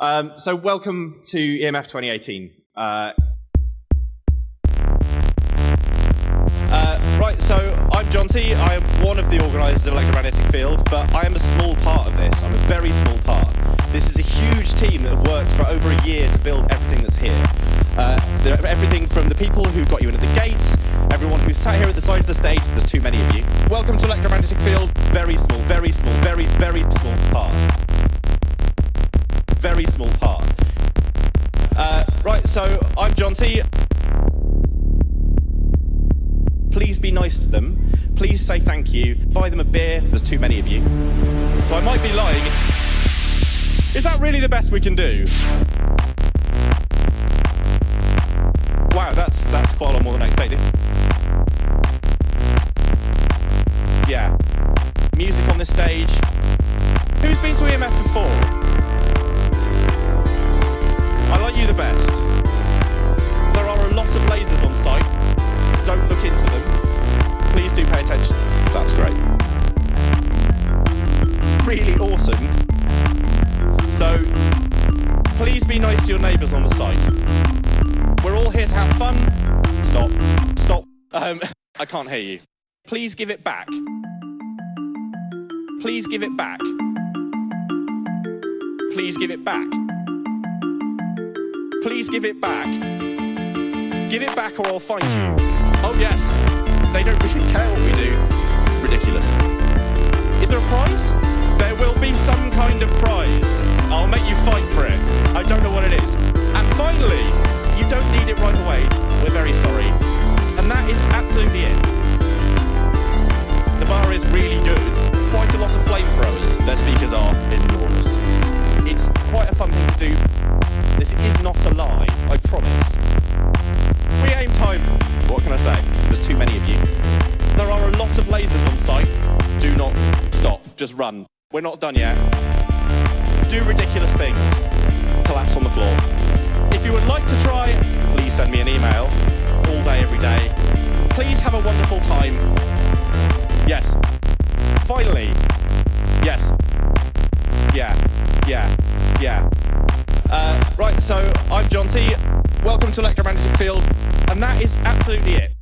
Um, so welcome to EMF 2018. Uh, uh, right, so I'm John T. I am one of the organisers of Electromagnetic Field, but I am a small part of this. I'm a very small part. This is a huge team that have worked for over a year to build everything that's here. Uh, everything from the people who got you in at the gates, everyone who sat here at the side of the stage, there's too many of you. Welcome to Electromagnetic Field, very small, so I'm John T. Please be nice to them. Please say thank you. Buy them a beer. There's too many of you. So I might be lying. Is that really the best we can do? Wow, that's that's quite a lot more than I expected. Yeah. Music on this stage. Awesome. So, please be nice to your neighbours on the site. We're all here to have fun. Stop. Stop. Um, I can't hear you. Please give it back. Please give it back. Please give it back. Please give it back. Give it back or I'll find you. Oh yes, they don't really care what we do. And finally, you don't need it right away. We're very sorry. And that is absolutely it. The bar is really good. Quite a lot of flamethrowers. Their speakers are enormous. It's quite a fun thing to do. This is not a lie, I promise. We aim time. What can I say? There's too many of you. There are a lot of lasers on site. Do not stop. Just run. We're not done yet. Do ridiculous things. Send me an email. All day, every day. Please have a wonderful time. Yes. Finally. Yes. Yeah. Yeah. Yeah. Uh, right, so I'm John T. Welcome to Electromagnetic Field, and that is absolutely it.